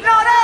ignorante.